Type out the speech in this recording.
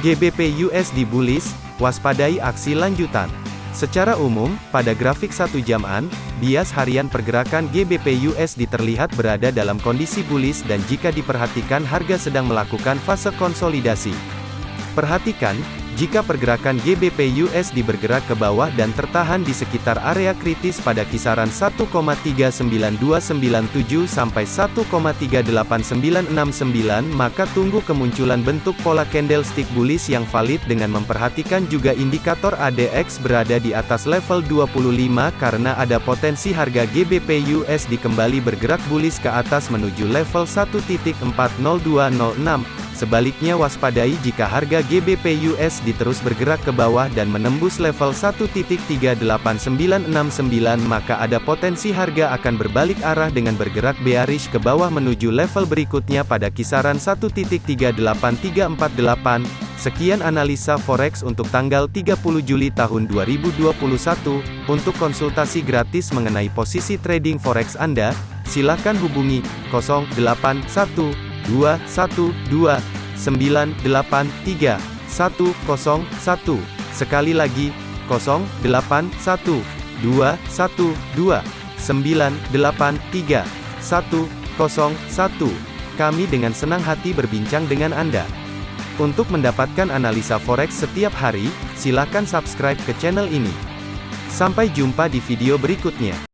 GBP USD bullish, waspadai aksi lanjutan. Secara umum, pada grafik satu jaman, bias harian pergerakan GBP USD terlihat berada dalam kondisi bullish dan jika diperhatikan harga sedang melakukan fase konsolidasi. Perhatikan, jika pergerakan GBP USD bergerak ke bawah dan tertahan di sekitar area kritis pada kisaran 1,39297 sampai 1,38969 maka tunggu kemunculan bentuk pola candlestick bullish yang valid dengan memperhatikan juga indikator ADX berada di atas level 25 karena ada potensi harga GBP USD kembali bergerak bullish ke atas menuju level 1.40206 Sebaliknya waspadai jika harga GBP USD terus bergerak ke bawah dan menembus level 1.38969 maka ada potensi harga akan berbalik arah dengan bergerak bearish ke bawah menuju level berikutnya pada kisaran 1.38348. Sekian analisa forex untuk tanggal 30 Juli tahun 2021. Untuk konsultasi gratis mengenai posisi trading forex Anda, silakan hubungi 081 2 1 2 9 8 3 1 0 1 Sekali lagi 0 8 1 2 1 2 9 8 3 1 0 1 Kami dengan senang hati berbincang dengan Anda. Untuk mendapatkan analisa forex setiap hari, silakan subscribe ke channel ini. Sampai jumpa di video berikutnya.